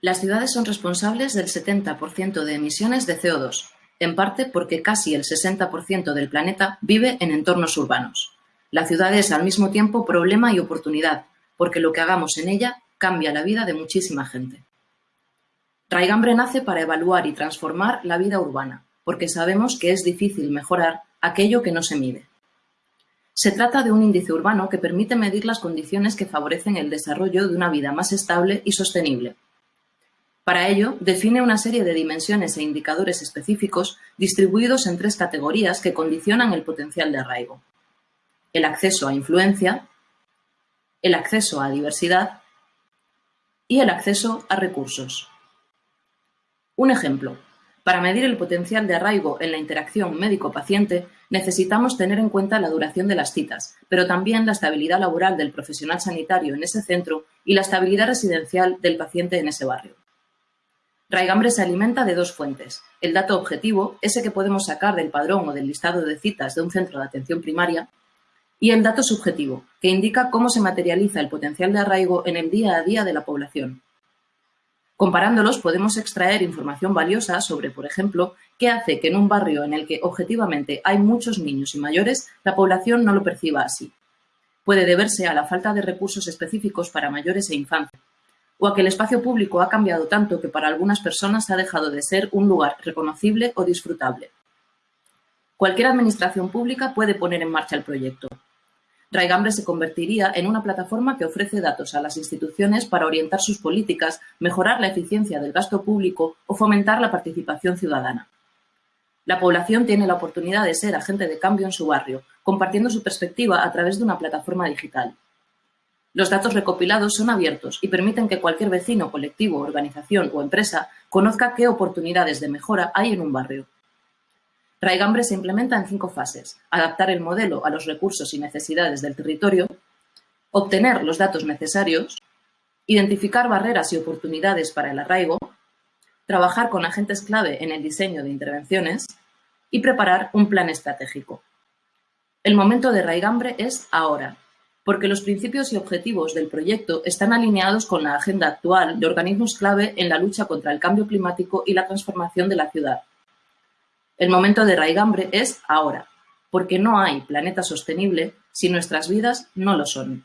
Las ciudades son responsables del 70% de emisiones de CO2, en parte porque casi el 60% del planeta vive en entornos urbanos. La ciudad es al mismo tiempo problema y oportunidad, porque lo que hagamos en ella cambia la vida de muchísima gente. Raigambre nace para evaluar y transformar la vida urbana, porque sabemos que es difícil mejorar aquello que no se mide. Se trata de un índice urbano que permite medir las condiciones que favorecen el desarrollo de una vida más estable y sostenible. Para ello, define una serie de dimensiones e indicadores específicos distribuidos en tres categorías que condicionan el potencial de arraigo. El acceso a influencia, el acceso a diversidad y el acceso a recursos. Un ejemplo. Para medir el potencial de arraigo en la interacción médico-paciente, necesitamos tener en cuenta la duración de las citas, pero también la estabilidad laboral del profesional sanitario en ese centro y la estabilidad residencial del paciente en ese barrio. Raigambre se alimenta de dos fuentes, el dato objetivo, ese que podemos sacar del padrón o del listado de citas de un centro de atención primaria, y el dato subjetivo, que indica cómo se materializa el potencial de arraigo en el día a día de la población. Comparándolos podemos extraer información valiosa sobre, por ejemplo, qué hace que en un barrio en el que objetivamente hay muchos niños y mayores, la población no lo perciba así. Puede deberse a la falta de recursos específicos para mayores e infancia, o a que el espacio público ha cambiado tanto que para algunas personas ha dejado de ser un lugar reconocible o disfrutable. Cualquier administración pública puede poner en marcha el proyecto, Raigambre se convertiría en una plataforma que ofrece datos a las instituciones para orientar sus políticas, mejorar la eficiencia del gasto público o fomentar la participación ciudadana. La población tiene la oportunidad de ser agente de cambio en su barrio, compartiendo su perspectiva a través de una plataforma digital. Los datos recopilados son abiertos y permiten que cualquier vecino, colectivo, organización o empresa conozca qué oportunidades de mejora hay en un barrio. Raigambre se implementa en cinco fases. Adaptar el modelo a los recursos y necesidades del territorio, obtener los datos necesarios, identificar barreras y oportunidades para el arraigo, trabajar con agentes clave en el diseño de intervenciones y preparar un plan estratégico. El momento de Raigambre es ahora, porque los principios y objetivos del proyecto están alineados con la agenda actual de organismos clave en la lucha contra el cambio climático y la transformación de la ciudad. El momento de raigambre es ahora, porque no hay planeta sostenible si nuestras vidas no lo son.